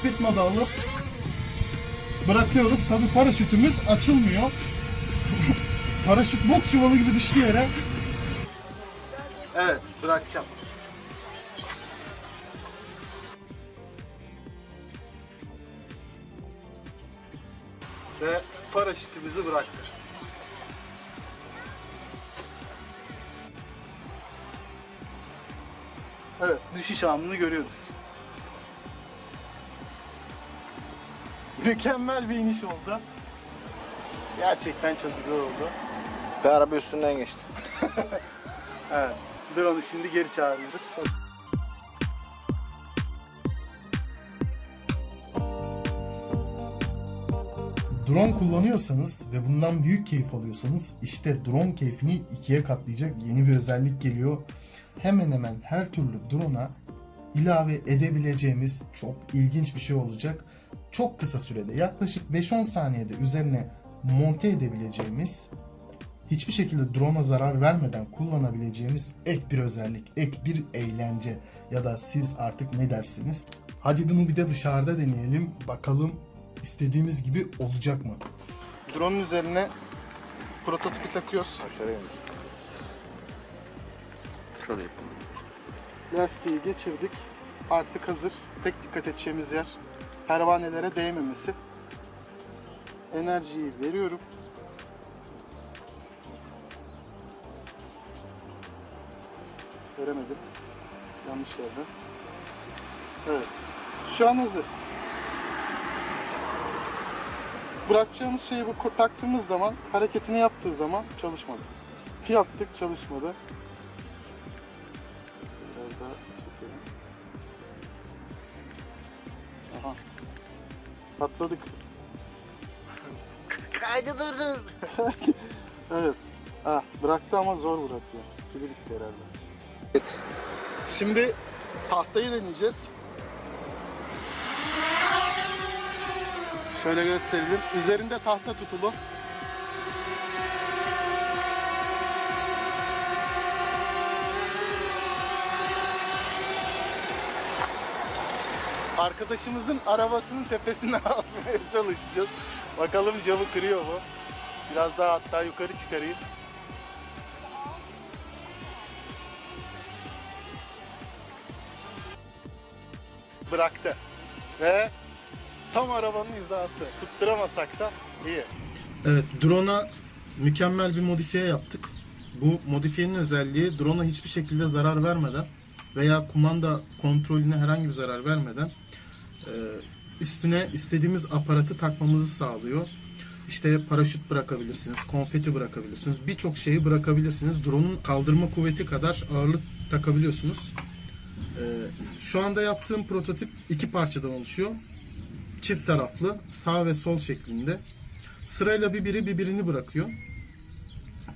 speed alıp bırakıyoruz. Tabi paraşütümüz açılmıyor. Paraşüt bok çuvalı gibi düştü yere. Evet bırakacağım. Ve paraşütümüzü bıraktık. Evet, düşüş anını görüyoruz. Mükemmel bir iniş oldu. Gerçekten çok güzel oldu. Bir araba üstünden geçti. Evet, drone'u şimdi geri çağırıyoruz. Drone kullanıyorsanız ve bundan büyük keyif alıyorsanız işte drone keyfini ikiye katlayacak yeni bir özellik geliyor. Hemen hemen her türlü drone'a ilave edebileceğimiz çok ilginç bir şey olacak. Çok kısa sürede yaklaşık 5-10 saniyede üzerine monte edebileceğimiz hiçbir şekilde drone'a zarar vermeden kullanabileceğimiz ek bir özellik, ek bir eğlence ya da siz artık ne dersiniz? Hadi bunu bir de dışarıda deneyelim. Bakalım istediğimiz gibi olacak mı? Drone'un üzerine prototipi takıyoruz. Aşağıya. Şöyle yapalım. Lastiği geçirdik. Artık hazır. Tek dikkat edeceğimiz yer pervanelere değmemesi. Enerjiyi veriyorum. Veremedim. Yanlış yerde. Evet. Şu an hazır. Bırakacağımız şeyi bu taktığımız zaman, hareketini yaptığı zaman çalışmadı. Yaptık çalışmadı. Patladık. Kaydı durdun. Evet. Ah, bıraktı ama zor bırakıyor. Pili bitti herhalde. Evet. Şimdi tahtayı deneyeceğiz. Şöyle gösterelim. Üzerinde tahta tutulu. Arkadaşımızın arabasının tepesine atmaya çalışacağız. Bakalım camı kırıyor mu? Biraz daha hatta yukarı çıkarayım. bıraktı. Ve tam arabanın hizası. Tutturamasak da iyi. Evet, drone'a mükemmel bir modifiye yaptık. Bu modifiyenin özelliği drone'a hiçbir şekilde zarar vermeden veya kumanda kontrolüne herhangi bir zarar vermeden üstüne istediğimiz aparatı takmamızı sağlıyor. İşte paraşüt bırakabilirsiniz, konfeti bırakabilirsiniz, birçok şeyi bırakabilirsiniz. Drone'un kaldırma kuvveti kadar ağırlık takabiliyorsunuz. Ee, şu anda yaptığım prototip iki parçadan oluşuyor. Çift taraflı, sağ ve sol şeklinde. Sırayla bir biri birbirini bırakıyor.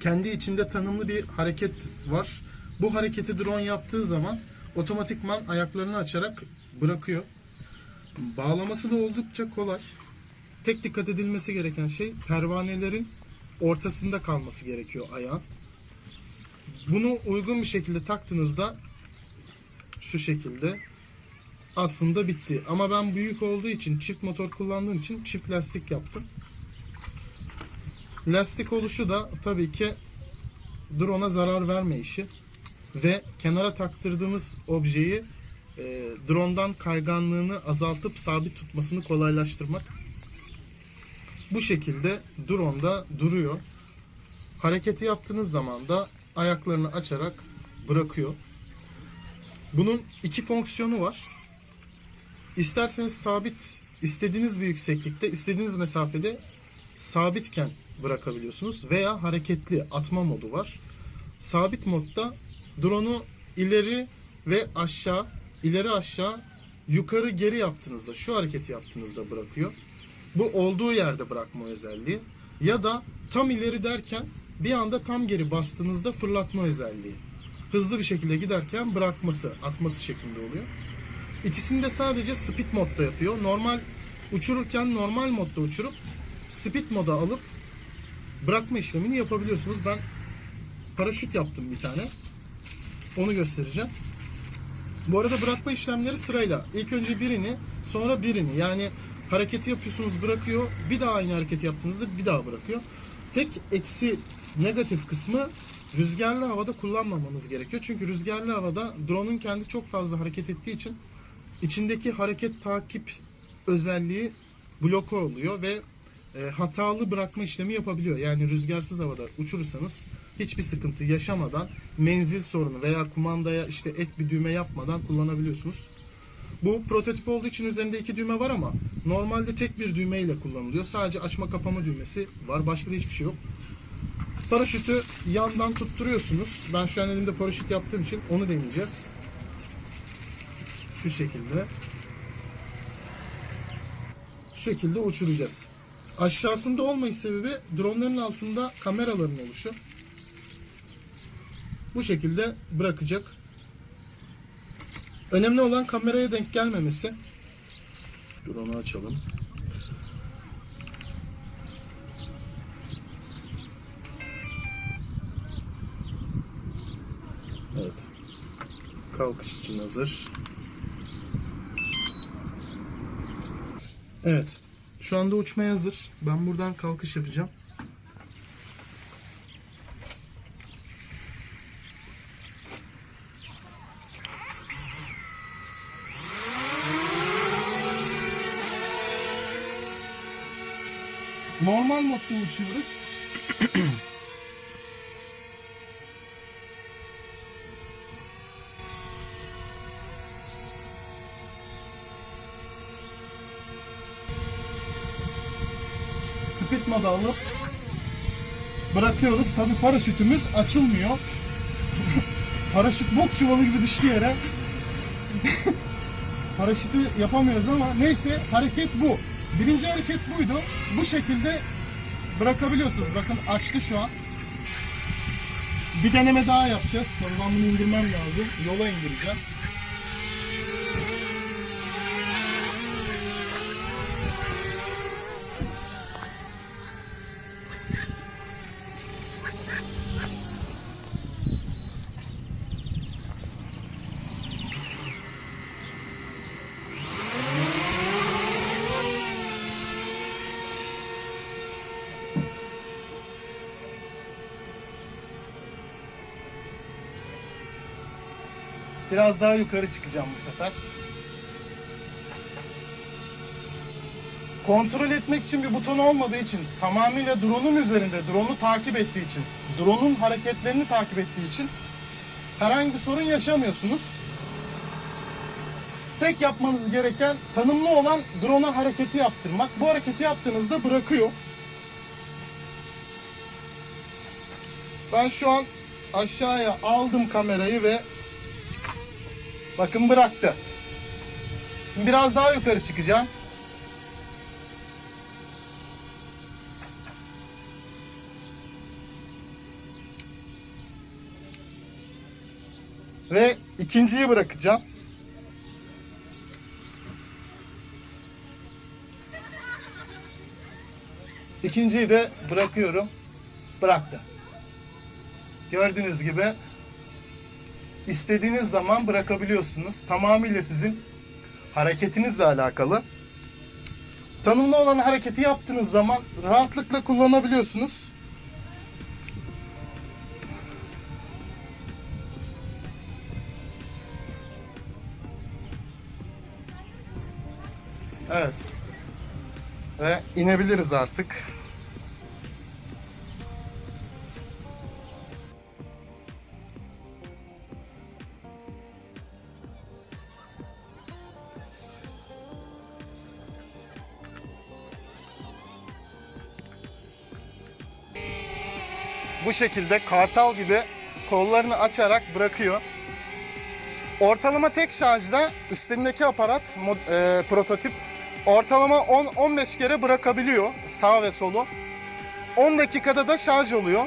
Kendi içinde tanımlı bir hareket var. Bu hareketi drone yaptığı zaman otomatikman ayaklarını açarak bırakıyor. Bağlaması da oldukça kolay. Tek dikkat edilmesi gereken şey pervanelerin ortasında kalması gerekiyor ayağın. Bunu uygun bir şekilde taktığınızda şu şekilde aslında bitti. Ama ben büyük olduğu için çift motor kullandığım için çift lastik yaptım. Lastik oluşu da tabii ki drone'a zarar verme işi ve kenara taktırdığımız objeyi e, drone'dan kayganlığını azaltıp sabit tutmasını kolaylaştırmak. Bu şekilde drone'da duruyor. Hareketi yaptığınız zaman da ayaklarını açarak bırakıyor. Bunun iki fonksiyonu var. İsterseniz sabit, istediğiniz bir yükseklikte, istediğiniz mesafede sabitken bırakabiliyorsunuz veya hareketli atma modu var. Sabit modda drone'u ileri ve aşağı, ileri aşağı, yukarı geri yaptığınızda, şu hareketi yaptığınızda bırakıyor. Bu olduğu yerde bırakma özelliği. Ya da tam ileri derken bir anda tam geri bastığınızda fırlatma özelliği hızlı bir şekilde giderken bırakması, atması şeklinde oluyor. İkisini de sadece speed modda yapıyor. Normal uçururken normal modda uçurup speed moda alıp bırakma işlemini yapabiliyorsunuz. Ben paraşüt yaptım bir tane. Onu göstereceğim. Bu arada bırakma işlemleri sırayla. İlk önce birini, sonra birini. Yani hareketi yapıyorsunuz bırakıyor. Bir daha aynı hareketi yaptığınızda bir daha bırakıyor. Tek eksi negatif kısmı rüzgarlı havada kullanmamanız gerekiyor. Çünkü rüzgarlı havada drone'un kendi çok fazla hareket ettiği için içindeki hareket takip özelliği bloke oluyor ve e, hatalı bırakma işlemi yapabiliyor. Yani rüzgarsız havada uçurursanız hiçbir sıkıntı yaşamadan menzil sorunu veya kumandaya işte ek bir düğme yapmadan kullanabiliyorsunuz. Bu prototip olduğu için üzerinde iki düğme var ama normalde tek bir düğme ile kullanılıyor. Sadece açma kapama düğmesi var. Başka da hiçbir şey yok. Paraşütü yandan tutturuyorsunuz. Ben şu an elimde paraşüt yaptığım için onu deneyeceğiz. Şu şekilde. Şu şekilde uçuracağız. Aşağısında olmayış sebebi dronların altında kameraların oluşu. Bu şekilde bırakacak. Önemli olan kameraya denk gelmemesi. Drone'u açalım. Evet. Kalkış için hazır. Evet. Şu anda uçmaya hazır. Ben buradan kalkış yapacağım. Normal modda uçuyoruz. Speed modu alıp bırakıyoruz. Tabi paraşütümüz açılmıyor. Paraşüt bok çuvalı gibi düştü yere. Paraşütü yapamıyoruz ama neyse hareket bu. Birinci hareket buydu. Bu şekilde bırakabiliyorsunuz. Bakın açtı şu an. Bir deneme daha yapacağız. Tabii ben bunu indirmem lazım. Yola indireceğim. Biraz daha yukarı çıkacağım bu sefer. Kontrol etmek için bir buton olmadığı için tamamıyla drone'un üzerinde, drone'u takip ettiği için, drone'un hareketlerini takip ettiği için herhangi bir sorun yaşamıyorsunuz. Tek yapmanız gereken tanımlı olan drone'a hareketi yaptırmak. Bu hareketi yaptığınızda bırakıyor. Ben şu an aşağıya aldım kamerayı ve Bakın bıraktı. Şimdi biraz daha yukarı çıkacağım. Ve ikinciyi bırakacağım. İkinciyi de bırakıyorum. Bıraktı. Gördüğünüz gibi istediğiniz zaman bırakabiliyorsunuz. Tamamıyla sizin hareketinizle alakalı. Tanımlı olan hareketi yaptığınız zaman rahatlıkla kullanabiliyorsunuz. Evet. Ve inebiliriz artık. Bu şekilde kartal gibi kollarını açarak bırakıyor. Ortalama tek şarjda üstündeki aparat e, prototip ortalama 10-15 kere bırakabiliyor sağ ve solu. 10 dakikada da şarj oluyor.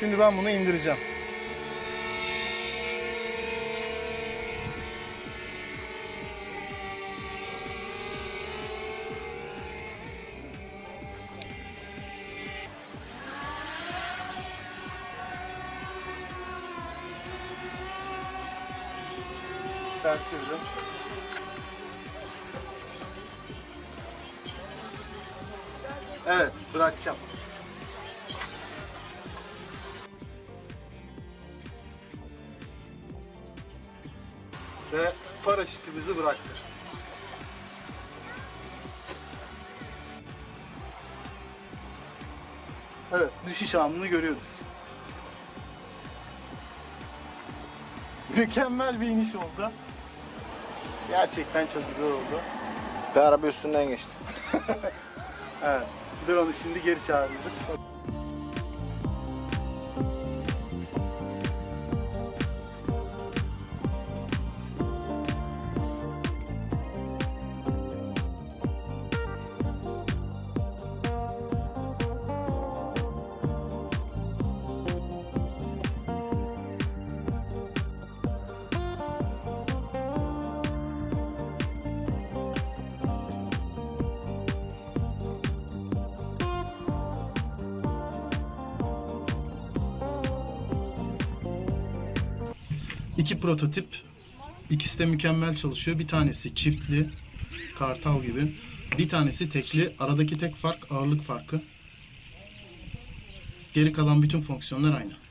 Şimdi ben bunu indireceğim. Serttirdim. Evet, bırakacağım. Ve paraşütümüzü bıraktık. Evet, düşüş anını görüyoruz. Mükemmel bir iniş oldu. Gerçekten çok güzel oldu. Ve araba üstünden geçti. Evet. Drone'u şimdi geri çağırıyoruz. İki prototip. İkisi de mükemmel çalışıyor. Bir tanesi çiftli, kartal gibi. Bir tanesi tekli. Aradaki tek fark ağırlık farkı. Geri kalan bütün fonksiyonlar aynı.